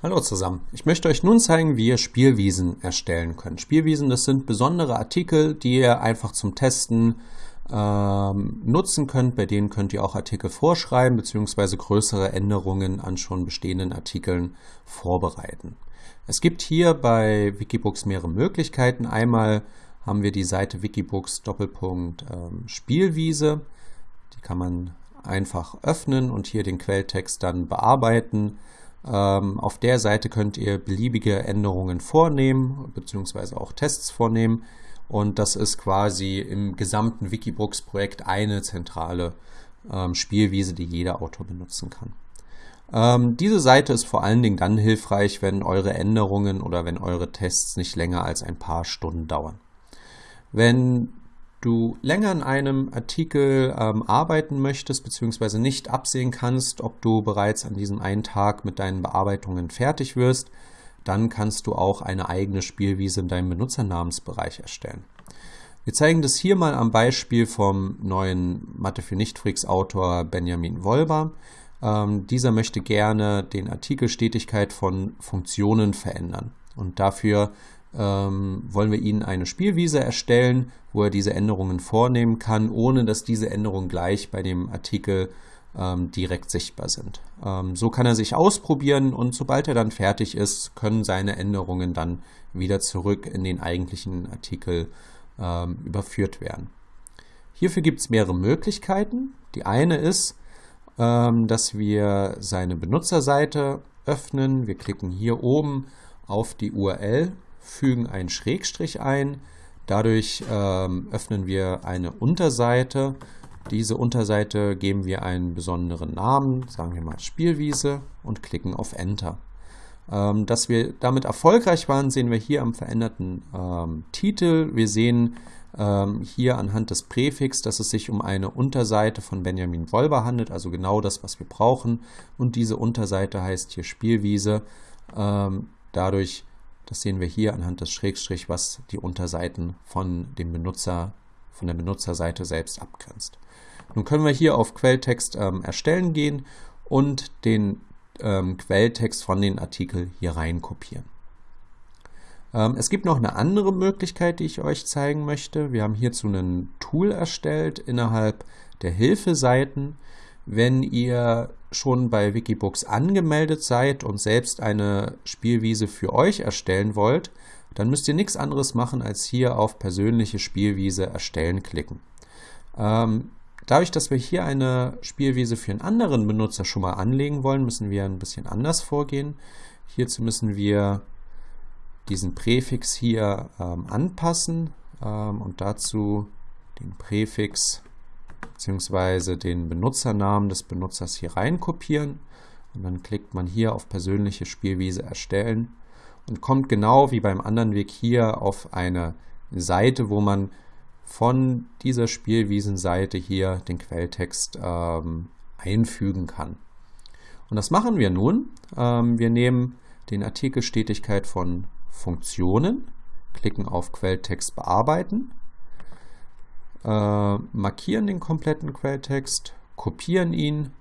Hallo zusammen. Ich möchte euch nun zeigen, wie ihr Spielwiesen erstellen könnt. Spielwiesen, das sind besondere Artikel, die ihr einfach zum Testen ähm, nutzen könnt. Bei denen könnt ihr auch Artikel vorschreiben bzw. größere Änderungen an schon bestehenden Artikeln vorbereiten. Es gibt hier bei Wikibooks mehrere Möglichkeiten. Einmal haben wir die Seite Wikibooks Doppelpunkt ähm, Spielwiese. Die kann man einfach öffnen und hier den Quelltext dann bearbeiten. Ähm, auf der Seite könnt ihr beliebige Änderungen vornehmen, beziehungsweise auch Tests vornehmen. Und das ist quasi im gesamten Wikibooks-Projekt eine zentrale ähm, Spielwiese, die jeder Autor benutzen kann. Ähm, diese Seite ist vor allen Dingen dann hilfreich, wenn eure Änderungen oder wenn eure Tests nicht länger als ein paar Stunden dauern. Wenn du länger an einem Artikel ähm, arbeiten möchtest, beziehungsweise nicht absehen kannst, ob du bereits an diesem einen Tag mit deinen Bearbeitungen fertig wirst, dann kannst du auch eine eigene Spielwiese in deinem Benutzernamensbereich erstellen. Wir zeigen das hier mal am Beispiel vom neuen Mathe für Nichtfreaks Autor Benjamin Wolber. Ähm, dieser möchte gerne den Artikel Stetigkeit von Funktionen verändern. Und dafür ähm, wollen wir Ihnen eine Spielwiese erstellen, wo er diese Änderungen vornehmen kann, ohne dass diese Änderungen gleich bei dem Artikel ähm, direkt sichtbar sind. Ähm, so kann er sich ausprobieren und sobald er dann fertig ist, können seine Änderungen dann wieder zurück in den eigentlichen Artikel ähm, überführt werden. Hierfür gibt es mehrere Möglichkeiten. Die eine ist, ähm, dass wir seine Benutzerseite öffnen. Wir klicken hier oben auf die URL fügen einen Schrägstrich ein. Dadurch ähm, öffnen wir eine Unterseite. Diese Unterseite geben wir einen besonderen Namen, sagen wir mal Spielwiese und klicken auf Enter. Ähm, dass wir damit erfolgreich waren, sehen wir hier am veränderten ähm, Titel. Wir sehen ähm, hier anhand des Präfix, dass es sich um eine Unterseite von Benjamin Wolber handelt, also genau das, was wir brauchen. Und diese Unterseite heißt hier Spielwiese. Ähm, dadurch das sehen wir hier anhand des Schrägstrich, was die Unterseiten von dem Benutzer, von der Benutzerseite selbst abgrenzt. Nun können wir hier auf Quelltext ähm, erstellen gehen und den ähm, Quelltext von den Artikeln hier rein kopieren. Ähm, es gibt noch eine andere Möglichkeit, die ich euch zeigen möchte. Wir haben hierzu ein Tool erstellt innerhalb der Hilfeseiten. Wenn ihr schon bei Wikibooks angemeldet seid und selbst eine Spielwiese für euch erstellen wollt, dann müsst ihr nichts anderes machen, als hier auf persönliche Spielwiese erstellen klicken. Ähm, dadurch, dass wir hier eine Spielwiese für einen anderen Benutzer schon mal anlegen wollen, müssen wir ein bisschen anders vorgehen. Hierzu müssen wir diesen Präfix hier ähm, anpassen ähm, und dazu den Präfix beziehungsweise den Benutzernamen des Benutzers hier rein kopieren und dann klickt man hier auf persönliche Spielwiese erstellen und kommt genau wie beim anderen Weg hier auf eine Seite, wo man von dieser Spielwiesenseite hier den Quelltext ähm, einfügen kann. Und das machen wir nun. Ähm, wir nehmen den Artikel Stetigkeit von Funktionen, klicken auf Quelltext bearbeiten äh, markieren den kompletten Quelltext, kopieren ihn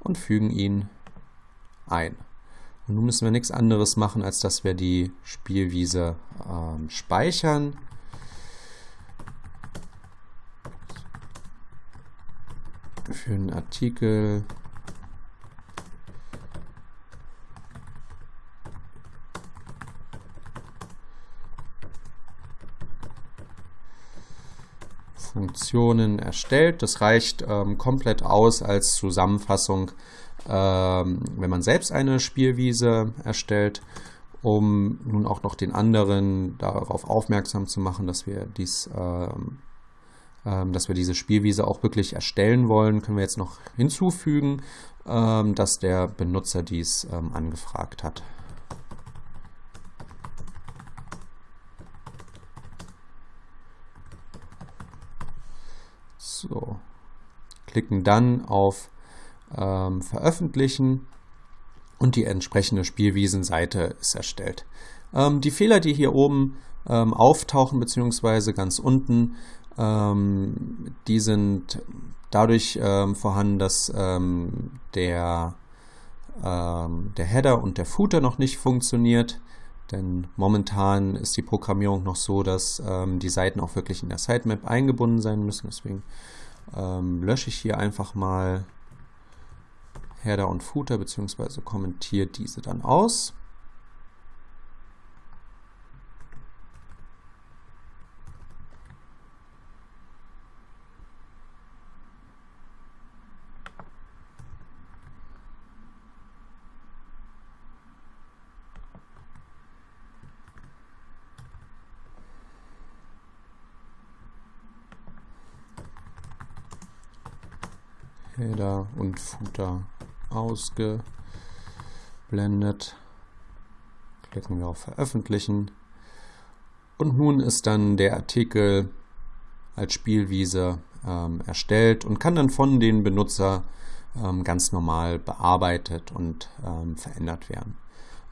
und fügen ihn ein. Und nun müssen wir nichts anderes machen, als dass wir die Spielwiese ähm, speichern. Für einen Artikel Funktionen erstellt. Das reicht ähm, komplett aus als Zusammenfassung, ähm, wenn man selbst eine Spielwiese erstellt, um nun auch noch den anderen darauf aufmerksam zu machen, dass wir dies ähm, ähm dass wir diese Spielwiese auch wirklich erstellen wollen, können wir jetzt noch hinzufügen, ähm, dass der Benutzer dies ähm, angefragt hat. So. Klicken dann auf ähm, Veröffentlichen und die entsprechende Spielwiesenseite ist erstellt. Ähm, die Fehler, die hier oben ähm, auftauchen, beziehungsweise ganz unten, ähm, die sind dadurch ähm, vorhanden, dass ähm, der, der Header und der Footer noch nicht funktioniert. Denn momentan ist die Programmierung noch so, dass ähm, die Seiten auch wirklich in der Sitemap eingebunden sein müssen. Deswegen ähm, lösche ich hier einfach mal Header und Footer bzw. kommentiere diese dann aus. Header und Footer ausgeblendet. Klicken wir auf Veröffentlichen. Und nun ist dann der Artikel als Spielwiese ähm, erstellt und kann dann von den Benutzer ähm, ganz normal bearbeitet und ähm, verändert werden.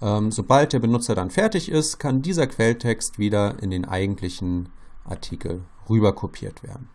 Ähm, sobald der Benutzer dann fertig ist, kann dieser Quelltext wieder in den eigentlichen Artikel rüber kopiert werden.